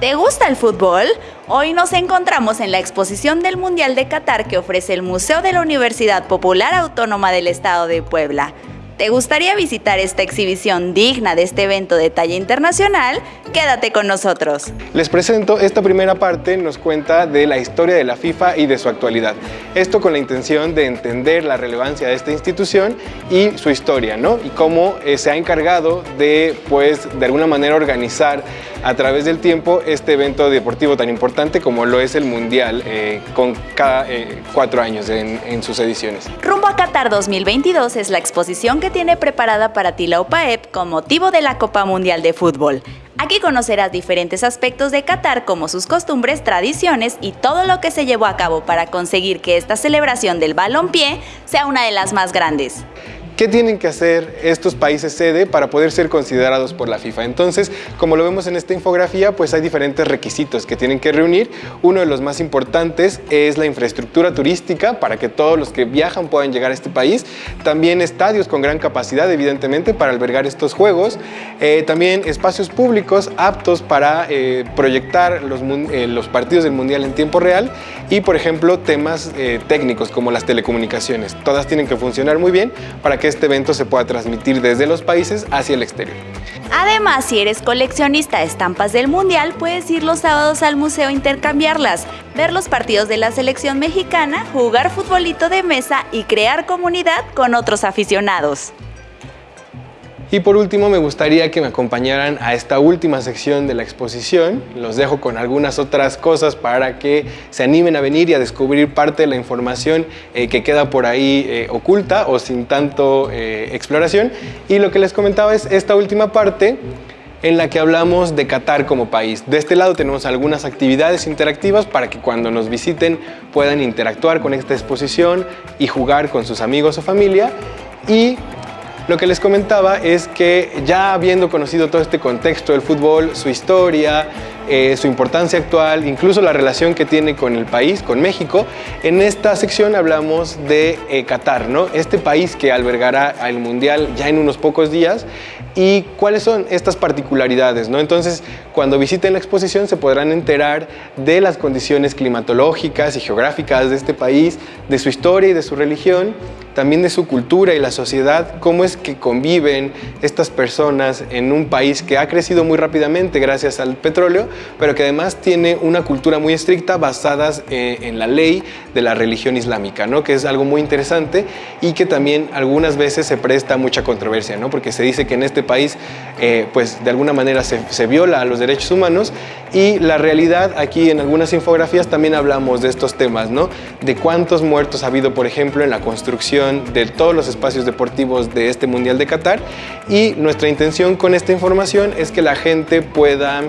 ¿Te gusta el fútbol? Hoy nos encontramos en la exposición del Mundial de Qatar que ofrece el Museo de la Universidad Popular Autónoma del Estado de Puebla. ¿Te gustaría visitar esta exhibición digna de este evento de talla internacional? Quédate con nosotros. Les presento esta primera parte, nos cuenta de la historia de la FIFA y de su actualidad. Esto con la intención de entender la relevancia de esta institución y su historia, ¿no? Y cómo eh, se ha encargado de, pues, de alguna manera organizar a través del tiempo este evento deportivo tan importante como lo es el Mundial, eh, con cada eh, cuatro años en, en sus ediciones. Rumbo a Qatar 2022 es la exposición que tiene preparada para ti la UPAEP con motivo de la Copa Mundial de Fútbol. Aquí conocerás diferentes aspectos de Qatar como sus costumbres, tradiciones y todo lo que se llevó a cabo para conseguir que esta celebración del balompié sea una de las más grandes. ¿Qué tienen que hacer estos países sede para poder ser considerados por la FIFA? Entonces, como lo vemos en esta infografía, pues hay diferentes requisitos que tienen que reunir. Uno de los más importantes es la infraestructura turística para que todos los que viajan puedan llegar a este país. También estadios con gran capacidad, evidentemente, para albergar estos juegos. Eh, también espacios públicos aptos para eh, proyectar los, eh, los, partidos del Mundial en tiempo real. Y, por ejemplo, temas técnicos como las telecomunicaciones. Todas tienen que funcionar muy bien para que este evento se pueda transmitir desde los países hacia el exterior. Además, si eres coleccionista de estampas del Mundial, puedes ir los sábados al museo a intercambiarlas, ver los partidos de la selección mexicana, jugar futbolito de mesa y crear comunidad con otros aficionados. Y por último me gustaría que me acompañaran a esta última sección de la exposición. Los dejo con algunas otras cosas para que se animen a venir y a descubrir parte de la información eh, que queda por ahí eh, oculta o sin tanto eh, exploración. Y lo que les comentaba es esta última parte en la que hablamos de Qatar como país. De este lado tenemos algunas actividades interactivas para que cuando nos visiten puedan interactuar con esta exposición y jugar con sus amigos o familia. Y lo que les comentaba es que ya habiendo conocido todo este contexto del fútbol, su historia, eh, su importancia actual, incluso la relación que tiene con el país, con México, en esta sección hablamos de eh, Qatar, ¿no? este país que albergará el Mundial ya en unos pocos días y cuáles son estas particularidades. ¿no? Entonces, cuando visiten la exposición se podrán enterar de las condiciones climatológicas y geográficas de este país, de su historia y de su religión, también de su cultura y la sociedad, cómo es que conviven estas personas en un país que ha crecido muy rápidamente gracias al petróleo, pero que además tiene una cultura muy estricta basada eh, en la ley de la religión islámica, ¿no? que es algo muy interesante y que también algunas veces se presta mucha controversia, ¿no? porque se dice que en este país eh, pues de alguna manera se, se viola a los derechos humanos y la realidad aquí en algunas infografías también hablamos de estos temas, ¿no? de cuántos muertos ha habido por ejemplo en la construcción de todos los espacios deportivos de este Mundial de Qatar y nuestra intención con esta información es que la gente pueda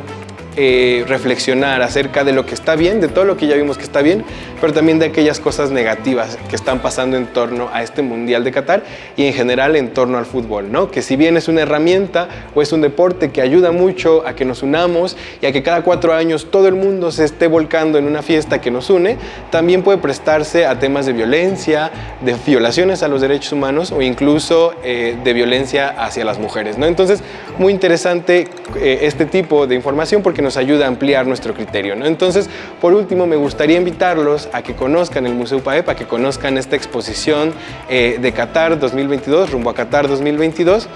eh, reflexionar acerca de lo que está bien, de todo lo que ya vimos que está bien, pero también de aquellas cosas negativas que están pasando en torno a este Mundial de Qatar y en general en torno al fútbol, ¿no? Que si bien es una herramienta o es un deporte que ayuda mucho a que nos unamos y a que cada cuatro años todo el mundo se esté volcando en una fiesta que nos une, también puede prestarse a temas de violencia, de violaciones a los derechos humanos o incluso eh, de violencia hacia las mujeres, ¿no? Entonces, muy interesante eh, este tipo de información porque nos nos ayuda a ampliar nuestro criterio. ¿no? Entonces, por último, me gustaría invitarlos a que conozcan el Museo PAEP, a que conozcan esta exposición eh, de Qatar 2022, rumbo a Qatar 2022,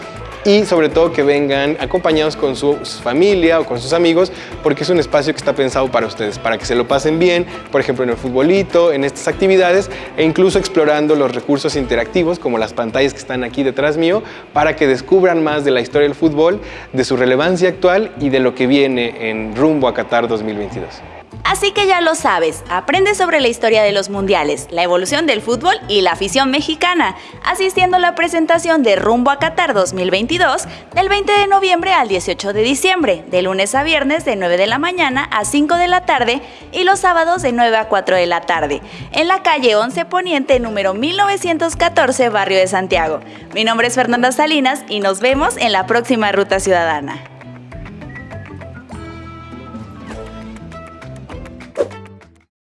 y sobre todo que vengan acompañados con su familia o con sus amigos porque es un espacio que está pensado para ustedes, para que se lo pasen bien, por ejemplo en el futbolito, en estas actividades e incluso explorando los recursos interactivos como las pantallas que están aquí detrás mío para que descubran más de la historia del fútbol, de su relevancia actual y de lo que viene en rumbo a Qatar 2022. Así que ya lo sabes, aprende sobre la historia de los mundiales, la evolución del fútbol y la afición mexicana, asistiendo a la presentación de Rumbo a Qatar 2022 del 20 de noviembre al 18 de diciembre, de lunes a viernes de 9 de la mañana a 5 de la tarde y los sábados de 9 a 4 de la tarde, en la calle 11 Poniente número 1914, barrio de Santiago. Mi nombre es Fernanda Salinas y nos vemos en la próxima Ruta Ciudadana.